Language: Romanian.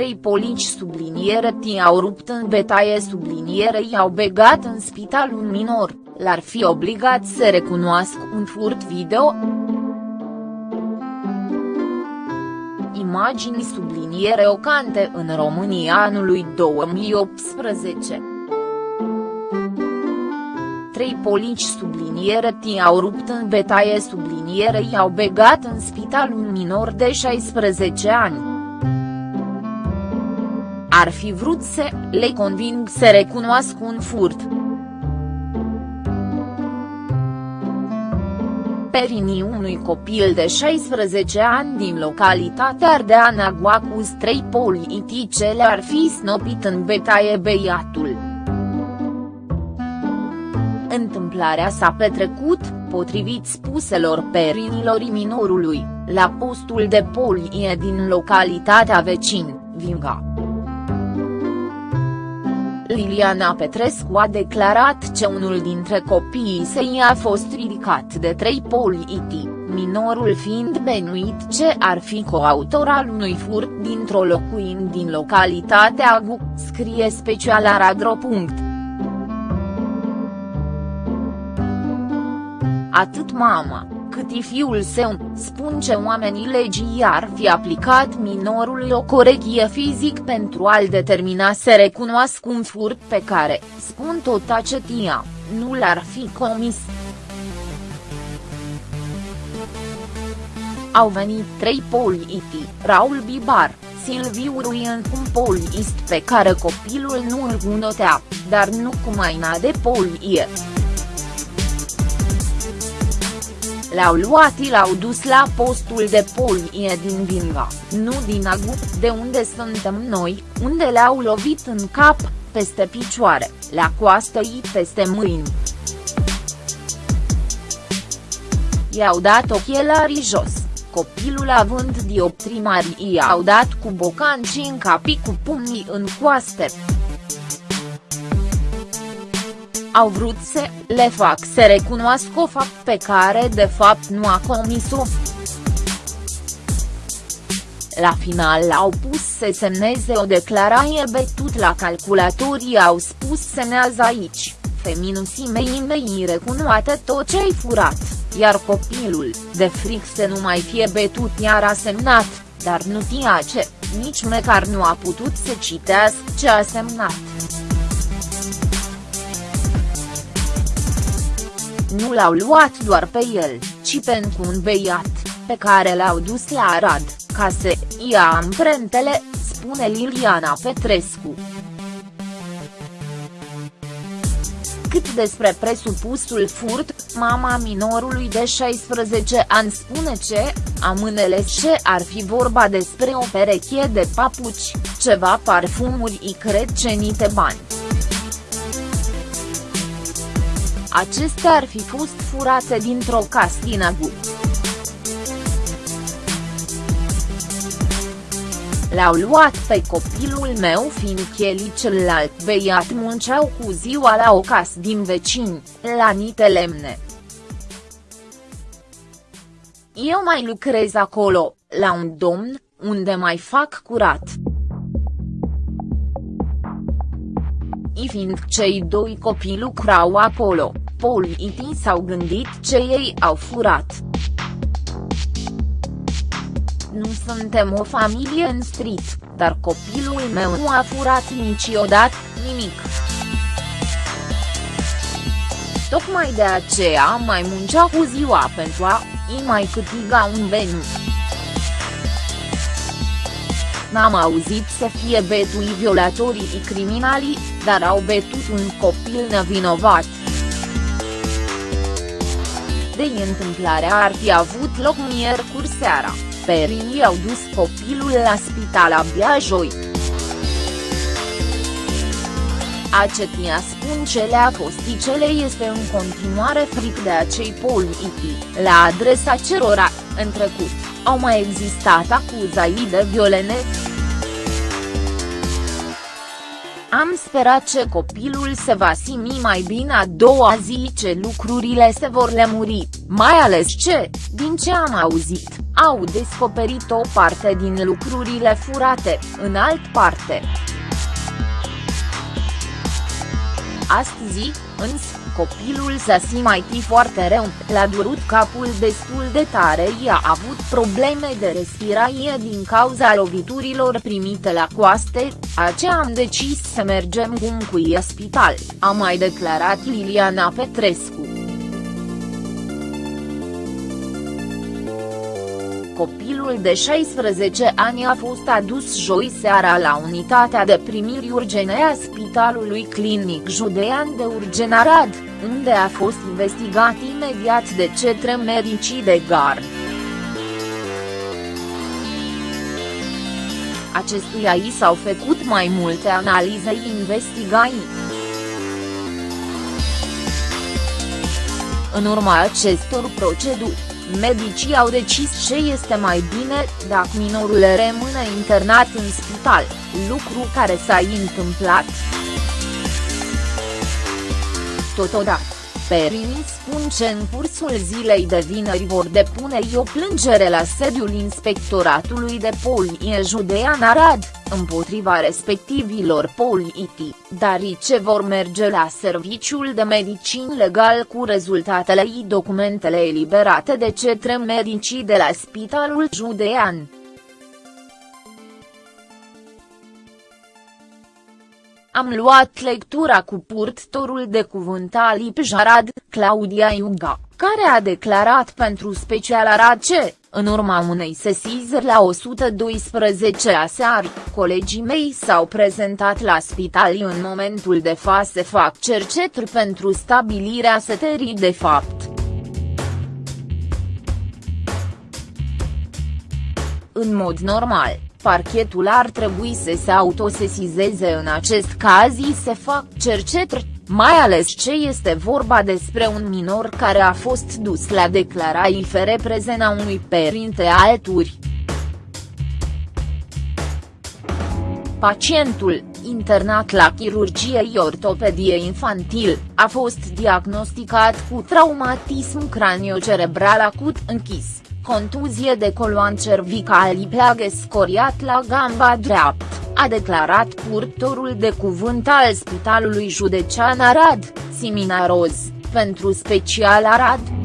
Trei polici subliniere i-au rupt în betaie subliniere i-au begat în spital un minor, l-ar fi obligat să recunoască un furt video? Imagini subliniere ocante în România anului 2018 trei polici subliniere i-au rupt în betaie subliniere i-au begat în spital un minor de 16 ani. Ar fi vrut să le conving să recunoască un furt. Perinii unui copil de 16 ani din localitatea Ardeana Guacuz trei politice le-ar fi snopit în betaie beiatul. Întâmplarea s-a petrecut, potrivit spuselor perinilor minorului, la postul de polie din localitatea vecin, Vinga. Liliana Petrescu a declarat că unul dintre copiii săi a fost ridicat de trei poliiti, minorul fiind benuit ce ar fi coautor al unui furt dintr-o locuință din localitatea Agu, scrie special Aradro. Atât mama, cât și fiul său, spun ce oamenii legii ar fi aplicat minorului o corecție fizic pentru a-l determina să recunoască un furt pe care, spun tot acetia, nu l-ar fi comis. Au venit trei poliiti, Raul Bibar, Silviu Ruien un poliist pe care copilul nu îl cunotea, dar nu cu maina de polie. L-au luat și l-au dus la postul de polie din Vinga, nu din Agu, de unde suntem noi, unde le-au lovit în cap, peste picioare, la coastă și peste mâini. I-au dat ochelarii jos, copilul având dioptrii mari i-au dat cu bocanci în capi cu pumnii în coaste au vrut să le fac să recunoască o fapt pe care de fapt nu a comis-o. La final au pus să semneze o declarație betut la calculatorii au spus semnează aici, feminuții mei mei recunoate tot ce-ai furat, iar copilul, de fric să nu mai fie betut iar a semnat, dar nu știa ce, nici măcar nu a putut să citească ce a semnat. Nu l-au luat doar pe el, ci pentru un beiat, pe care l-au dus la Arad, ca să ia amprentele, spune Liliana Petrescu. Cât despre presupusul furt, mama minorului de 16 ani spune ce, amânele ce ar fi vorba despre o pereche de papuci, ceva parfumuri și cred cenite bani. Acestea ar fi fost furate dintr-o castină L-au luat pe copilul meu fiindcă celălalt beiat munceau cu ziua la o casă din vecini, la Niște Lemne. Eu mai lucrez acolo, la un domn, unde mai fac curat. I fiind cei doi copii lucrau acolo, politii s-au gândit ce ei au furat. Nu suntem o familie în street, dar copilul meu nu a furat niciodată, nimic. Tocmai de aceea mai muncea cu ziua pentru a i mai câtiga un venit. N-am auzit să fie betui violatorii și criminalii, dar au betut un copil nevinovat. De întâmplarea ar fi avut loc miercuri seara, perii au dus copilul la spital abia joi. Acetia spun ce le-a fost cele este în continuare fric de acei politici, la adresa cerora, în trecut, au mai existat acuzații de violene. Am sperat ce copilul se va simți mai bine a doua zi ce lucrurile se vor lemuri, mai ales ce, din ce am auzit, au descoperit o parte din lucrurile furate, în alt parte. Astăzi, însă, copilul s-a simțit foarte rău, l-a durut capul destul de tare i-a avut probleme de respirație din cauza loviturilor primite la coaste, aceea am decis să mergem cu cu spital, a mai declarat Liliana Petrescu. Copilul de 16 ani a fost adus joi seara la unitatea de primiri urgene a Spitalului Clinic Judean de Urgen Arad, unde a fost investigat imediat de cetre medicii de gard. Acestuia i s-au făcut mai multe analize investigații. În urma acestor proceduri, Medicii au decis ce este mai bine dacă minorul rămâne internat în spital, lucru care s-a întâmplat. Totodată, Perini spun că în cursul zilei de vineri vor depune o plângere la sediul Inspectoratului de Polie Judean Arad împotriva respectivilor politi, dar ce vor merge la serviciul de medicin legal cu rezultatele și documentele eliberate de cetre medicii de la Spitalul Judean. Am luat lectura cu purtătorul de cuvânt al Ipjarad, Claudia Iuga, care a declarat pentru special Arad ce, în urma unei sesizări la 112 aseară, colegii mei s-au prezentat la spital în momentul de față fac cercetări pentru stabilirea setării de fapt. În mod normal, parchetul ar trebui să se autosesizeze în acest caz și se fac cercetări, mai ales ce este vorba despre un minor care a fost dus la declarații fere prezența unui părinte alturi. Pacientul, internat la chirurgie ortopedie infantil, a fost diagnosticat cu traumatism craniocerebral acut închis, contuzie de coloan cervical plagă scoriat la gamba dreaptă a declarat purtorul de cuvânt al Spitalului Județean Arad, Simina Roz, pentru special Arad.